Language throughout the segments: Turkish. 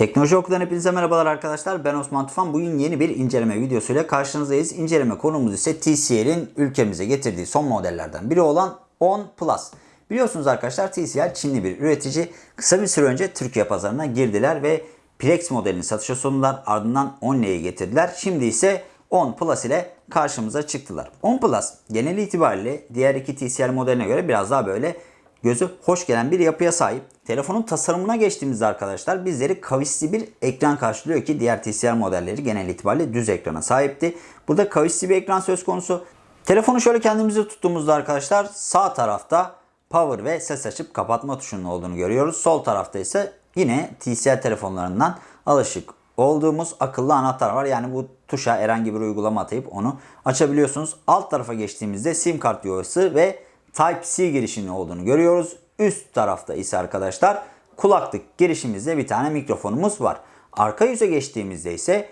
Teknoloji Oku'dan hepinize merhabalar arkadaşlar. Ben Osman Tufan. Bugün yeni bir inceleme videosuyla karşınızdayız. İnceleme konumuz ise TCL'in ülkemize getirdiği son modellerden biri olan 10 Plus. Biliyorsunuz arkadaşlar TCL Çinli bir üretici. Kısa bir süre önce Türkiye pazarına girdiler ve Plex modelini satışa sundular. Ardından 10L'yi getirdiler. Şimdi ise 10 Plus ile karşımıza çıktılar. 10 Plus genel itibariyle diğer iki TCL modeline göre biraz daha böyle gözü hoş gelen bir yapıya sahip. Telefonun tasarımına geçtiğimizde arkadaşlar bizleri kavisli bir ekran karşılıyor ki diğer TCL modelleri genel itibariyle düz ekrana sahipti. Burada kavisli bir ekran söz konusu. Telefonu şöyle kendimize tuttuğumuzda arkadaşlar sağ tarafta power ve ses açıp kapatma tuşunun olduğunu görüyoruz. Sol tarafta ise yine TCL telefonlarından alışık olduğumuz akıllı anahtar var. Yani bu tuşa herhangi bir uygulama atayıp onu açabiliyorsunuz. Alt tarafa geçtiğimizde sim kart yuvası ve Type-C girişinin olduğunu görüyoruz. Üst tarafta ise arkadaşlar kulaklık girişimizde bir tane mikrofonumuz var. Arka yüze geçtiğimizde ise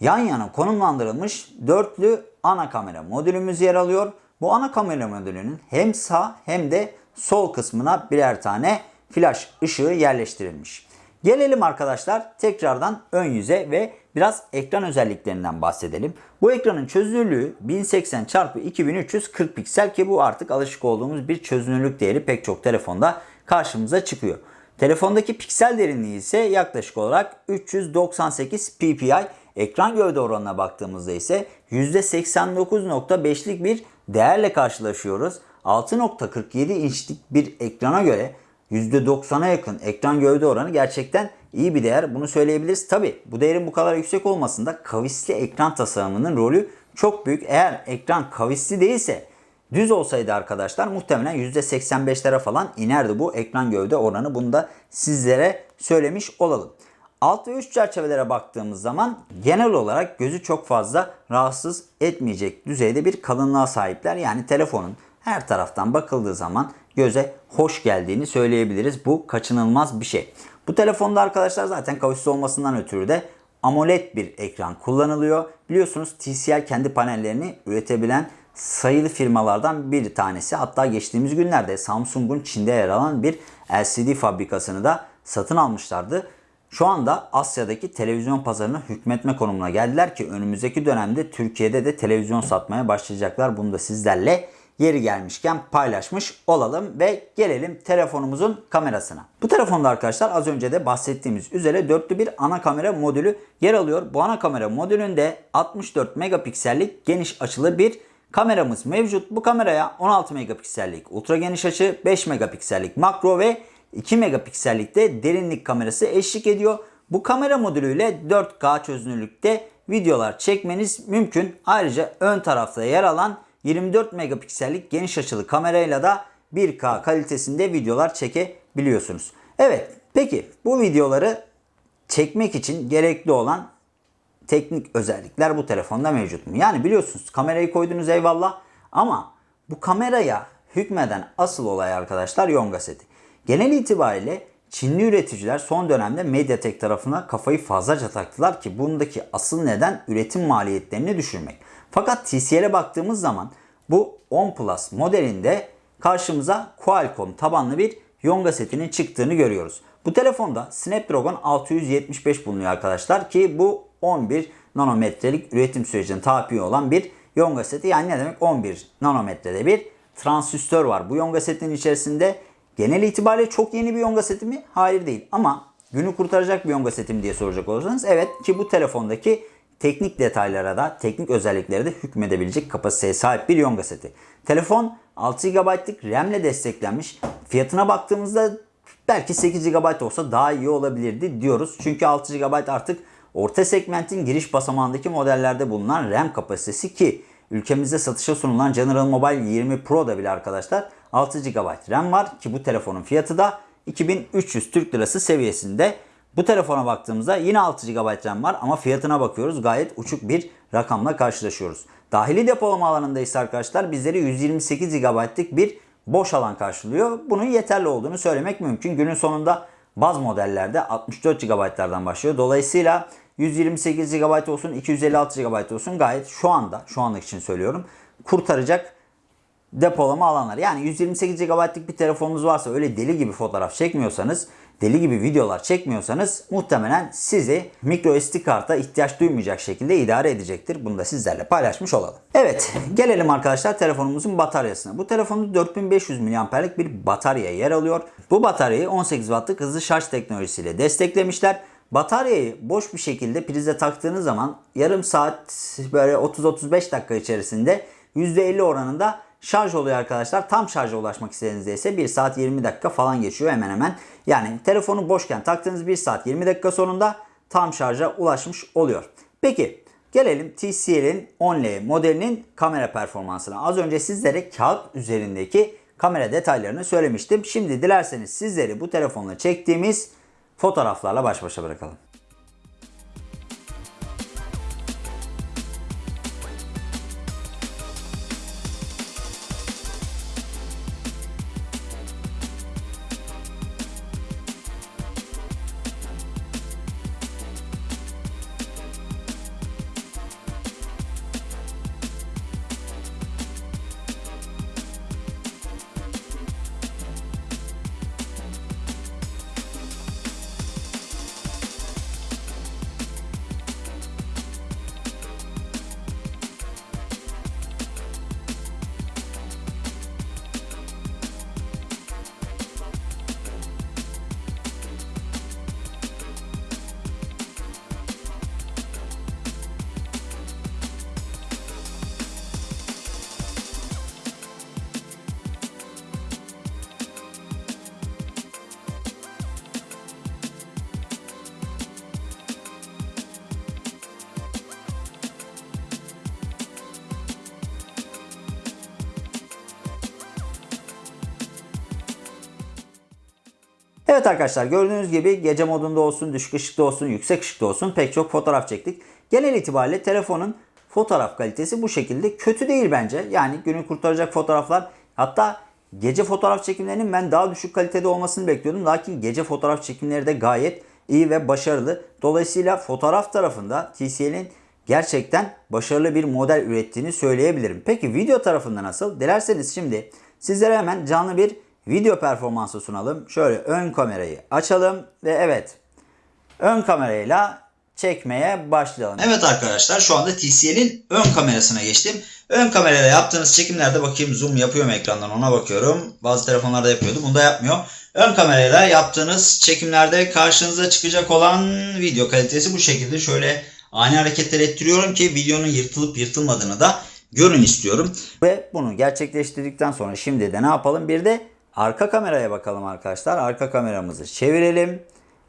yan yana konumlandırılmış dörtlü ana kamera modülümüz yer alıyor. Bu ana kamera modülünün hem sağ hem de sol kısmına birer tane flash ışığı yerleştirilmiş. Gelelim arkadaşlar tekrardan ön yüze ve biraz ekran özelliklerinden bahsedelim. Bu ekranın çözünürlüğü 1080 x 2340 piksel ki bu artık alışık olduğumuz bir çözünürlük değeri pek çok telefonda karşımıza çıkıyor. Telefondaki piksel derinliği ise yaklaşık olarak 398 ppi. Ekran gövde oranına baktığımızda ise %89.5'lik bir değerle karşılaşıyoruz. 6.47 inçlik bir ekrana göre %90'a yakın ekran gövde oranı gerçekten iyi bir değer. Bunu söyleyebiliriz. Tabi bu değerin bu kadar yüksek olmasında kavisli ekran tasarımının rolü çok büyük. Eğer ekran kavisli değilse düz olsaydı arkadaşlar muhtemelen %85'lere falan inerdi bu ekran gövde oranı. Bunu da sizlere söylemiş olalım. Alt ve üst çerçevelere baktığımız zaman genel olarak gözü çok fazla rahatsız etmeyecek düzeyde bir kalınlığa sahipler. Yani telefonun her taraftan bakıldığı zaman göze hoş geldiğini söyleyebiliriz. Bu kaçınılmaz bir şey. Bu telefonda arkadaşlar zaten kavisli olmasından ötürü de AMOLED bir ekran kullanılıyor. Biliyorsunuz TCL kendi panellerini üretebilen sayılı firmalardan bir tanesi. Hatta geçtiğimiz günlerde Samsung'un Çin'de yer alan bir LCD fabrikasını da satın almışlardı. Şu anda Asya'daki televizyon pazarına hükmetme konumuna geldiler ki önümüzdeki dönemde Türkiye'de de televizyon satmaya başlayacaklar. Bunu da sizlerle yeri gelmişken paylaşmış olalım ve gelelim telefonumuzun kamerasına. Bu telefonda arkadaşlar az önce de bahsettiğimiz üzere dörtlü bir ana kamera modülü yer alıyor. Bu ana kamera modülünde 64 megapiksellik geniş açılı bir kameramız mevcut. Bu kameraya 16 megapiksellik ultra geniş açı, 5 megapiksellik makro ve 2 megapiksellik de derinlik kamerası eşlik ediyor. Bu kamera modülüyle 4K çözünürlükte videolar çekmeniz mümkün. Ayrıca ön tarafta yer alan 24 megapiksellik geniş açılı kamerayla da 1K kalitesinde videolar çekebiliyorsunuz. Evet peki bu videoları çekmek için gerekli olan teknik özellikler bu telefonda mevcut mu? Yani biliyorsunuz kamerayı koydunuz eyvallah ama bu kameraya hükmeden asıl olay arkadaşlar Yonga seti. Genel itibariyle Çinli üreticiler son dönemde Mediatek tarafına kafayı fazlaca taktılar ki bundaki asıl neden üretim maliyetlerini düşürmek. Fakat TCL'e baktığımız zaman bu 10 Plus modelinde karşımıza Qualcomm tabanlı bir Yonga setinin çıktığını görüyoruz. Bu telefonda Snapdragon 675 bulunuyor arkadaşlar ki bu 11 nanometrelik üretim sürecine tabi olan bir Yonga seti. Yani ne demek 11 nanometrede bir transistör var. Bu Yonga setinin içerisinde genel itibariyle çok yeni bir Yonga seti mi? Hayır değil ama günü kurtaracak bir Yonga seti mi diye soracak olursanız evet ki bu telefondaki teknik detaylara da teknik özelliklere de hükmedebilecek kapasiteye sahip bir Yonga seti. Telefon 6 GB'lık RAM ile desteklenmiş. Fiyatına baktığımızda belki 8 GB olsa daha iyi olabilirdi diyoruz. Çünkü 6 GB artık orta segmentin giriş basamağındaki modellerde bulunan RAM kapasitesi ki ülkemizde satışa sunulan General Mobile 20 Pro'da bile arkadaşlar 6 GB RAM var ki bu telefonun fiyatı da 2300 Türk Lirası seviyesinde. Bu telefona baktığımızda yine 6 GB RAM var ama fiyatına bakıyoruz gayet uçuk bir rakamla karşılaşıyoruz. Dahili depolama alanında ise arkadaşlar bizleri 128 GB'lık bir boş alan karşılıyor. Bunun yeterli olduğunu söylemek mümkün. Günün sonunda baz modellerde 64 GB'lardan başlıyor. Dolayısıyla 128 GB olsun 256 GB olsun gayet şu anda şu anlık için söylüyorum kurtaracak depolama alanları. Yani 128 GB'lık bir telefonunuz varsa öyle deli gibi fotoğraf çekmiyorsanız, deli gibi videolar çekmiyorsanız muhtemelen sizi micro SD karta ihtiyaç duymayacak şekilde idare edecektir. Bunu da sizlerle paylaşmış olalım. Evet gelelim arkadaşlar telefonumuzun bataryasına. Bu telefonda 4500 mAh'lik bir batarya yer alıyor. Bu bataryayı 18 Watt'lık hızlı şarj teknolojisiyle desteklemişler. Bataryayı boş bir şekilde prize taktığınız zaman yarım saat böyle 30-35 dakika içerisinde %50 oranında şarj oluyor arkadaşlar. Tam şarja ulaşmak istediğinizde ise 1 saat 20 dakika falan geçiyor hemen hemen. Yani telefonu boşken taktığınız 1 saat 20 dakika sonunda tam şarja ulaşmış oluyor. Peki gelelim TCL'in 10L modelinin kamera performansına. Az önce sizlere kağıt üzerindeki kamera detaylarını söylemiştim. Şimdi dilerseniz sizleri bu telefonla çektiğimiz fotoğraflarla baş başa bırakalım. Evet arkadaşlar gördüğünüz gibi gece modunda olsun, düşük ışıkta olsun, yüksek ışıkta olsun pek çok fotoğraf çektik. Genel itibariyle telefonun fotoğraf kalitesi bu şekilde. Kötü değil bence. Yani günü kurtaracak fotoğraflar. Hatta gece fotoğraf çekimlerinin ben daha düşük kalitede olmasını bekliyordum. Lakin gece fotoğraf çekimleri de gayet iyi ve başarılı. Dolayısıyla fotoğraf tarafında TCL'in gerçekten başarılı bir model ürettiğini söyleyebilirim. Peki video tarafında nasıl? Dilerseniz şimdi sizlere hemen canlı bir video performansı sunalım. Şöyle ön kamerayı açalım ve evet ön kamerayla çekmeye başlayalım. Evet arkadaşlar şu anda TCL'in ön kamerasına geçtim. Ön kamerayla yaptığınız çekimlerde bakayım zoom yapıyor mu ekrandan ona bakıyorum. Bazı telefonlarda yapıyordu bunda yapmıyor. Ön kamerayla yaptığınız çekimlerde karşınıza çıkacak olan video kalitesi bu şekilde. Şöyle ani hareketler ettiriyorum ki videonun yırtılıp yırtılmadığını da görün istiyorum. Ve bunu gerçekleştirdikten sonra şimdi de ne yapalım? Bir de arka kameraya bakalım arkadaşlar. Arka kameramızı çevirelim.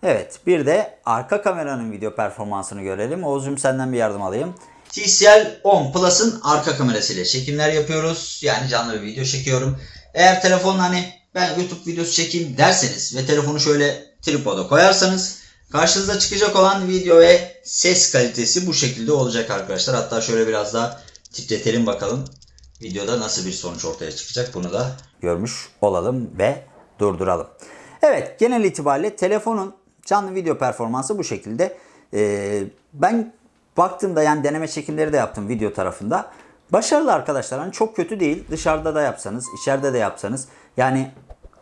Evet bir de arka kameranın video performansını görelim. Oğuz'cum senden bir yardım alayım. TCL 10 Plus'ın arka kamerasıyla çekimler yapıyoruz. Yani canlı bir video çekiyorum. Eğer telefon hani ben YouTube videosu çekeyim derseniz ve telefonu şöyle tripoda koyarsanız karşınıza çıkacak olan video ve ses kalitesi bu şekilde olacak arkadaşlar. Hatta şöyle biraz daha titretelim bakalım videoda nasıl bir sonuç ortaya çıkacak bunu da görmüş olalım ve durduralım. Evet genel itibariyle telefonun canlı video performansı bu şekilde. Ee, ben baktığımda yani deneme çekimleri de yaptım video tarafında. Başarılı arkadaşlar hani çok kötü değil. Dışarıda da yapsanız, içeride de yapsanız yani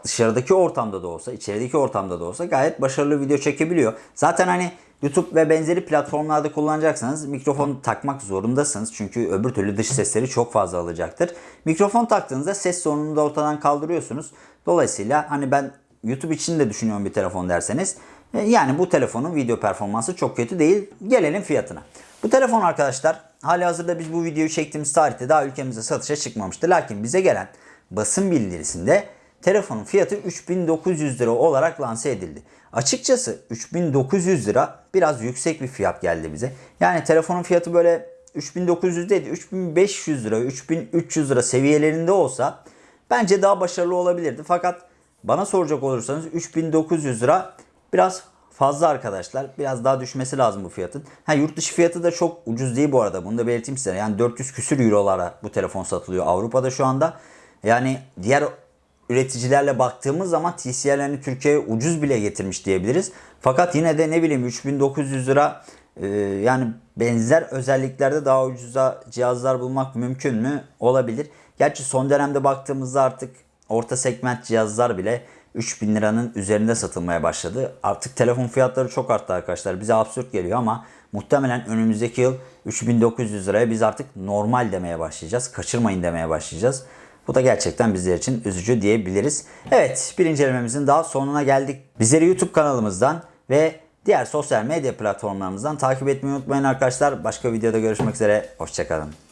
dışarıdaki ortamda da olsa, içerideki ortamda da olsa gayet başarılı video çekebiliyor. Zaten hani YouTube ve benzeri platformlarda kullanacaksanız mikrofon takmak zorundasınız. Çünkü öbür türlü dış sesleri çok fazla alacaktır. Mikrofon taktığınızda ses sorununu da ortadan kaldırıyorsunuz. Dolayısıyla hani ben YouTube için de düşünüyorum bir telefon derseniz. Yani bu telefonun video performansı çok kötü değil. Gelelim fiyatına. Bu telefon arkadaşlar hali hazırda biz bu videoyu çektiğimiz tarihte daha ülkemize satışa çıkmamıştı. Lakin bize gelen basın bildirisinde telefonun fiyatı 3900 lira olarak lanse edildi. Açıkçası 3900 lira biraz yüksek bir fiyat geldi bize. Yani telefonun fiyatı böyle 3900 değil 3500 lira 3300 lira seviyelerinde olsa bence daha başarılı olabilirdi. Fakat bana soracak olursanız 3900 lira biraz fazla arkadaşlar. Biraz daha düşmesi lazım bu fiyatın. Ha yurt dışı fiyatı da çok ucuz değil bu arada. Bunu da belirteyim size. Yani 400 küsür eurolara bu telefon satılıyor Avrupa'da şu anda. Yani diğer üreticilerle baktığımız zaman TCL hani Türkiye'ye ucuz bile getirmiş diyebiliriz. Fakat yine de ne bileyim 3900 lira e, yani benzer özelliklerde daha ucuza cihazlar bulmak mümkün mü? Olabilir. Gerçi son dönemde baktığımızda artık orta segment cihazlar bile 3000 liranın üzerinde satılmaya başladı. Artık telefon fiyatları çok arttı arkadaşlar. Bize absürt geliyor ama muhtemelen önümüzdeki yıl 3900 liraya biz artık normal demeye başlayacağız. Kaçırmayın demeye başlayacağız. Bu da gerçekten bizler için üzücü diyebiliriz. Evet bir incelememizin daha sonuna geldik. Bizleri YouTube kanalımızdan ve diğer sosyal medya platformlarımızdan takip etmeyi unutmayın arkadaşlar. Başka videoda görüşmek üzere. Hoşçakalın.